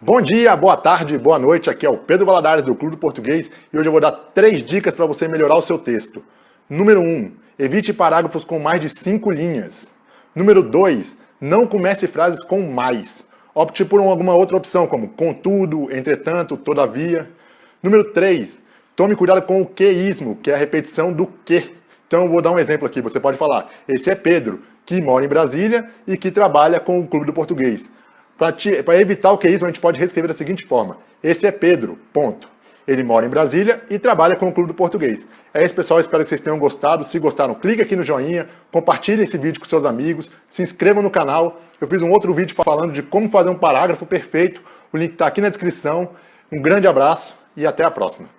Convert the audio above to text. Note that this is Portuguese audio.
Bom dia, boa tarde, boa noite. Aqui é o Pedro Valadares do Clube do Português e hoje eu vou dar três dicas para você melhorar o seu texto. Número 1. Um, evite parágrafos com mais de cinco linhas. Número 2. Não comece frases com mais. Opte por alguma outra opção, como contudo, entretanto, todavia. Número 3. Tome cuidado com o queísmo, que é a repetição do que. Então eu vou dar um exemplo aqui. Você pode falar, esse é Pedro, que mora em Brasília e que trabalha com o Clube do Português. Para evitar o que é a gente pode reescrever da seguinte forma. Esse é Pedro, ponto. Ele mora em Brasília e trabalha com o Clube do Português. É isso, pessoal. Espero que vocês tenham gostado. Se gostaram, clique aqui no joinha, compartilhe esse vídeo com seus amigos, se inscrevam no canal. Eu fiz um outro vídeo falando de como fazer um parágrafo perfeito. O link está aqui na descrição. Um grande abraço e até a próxima.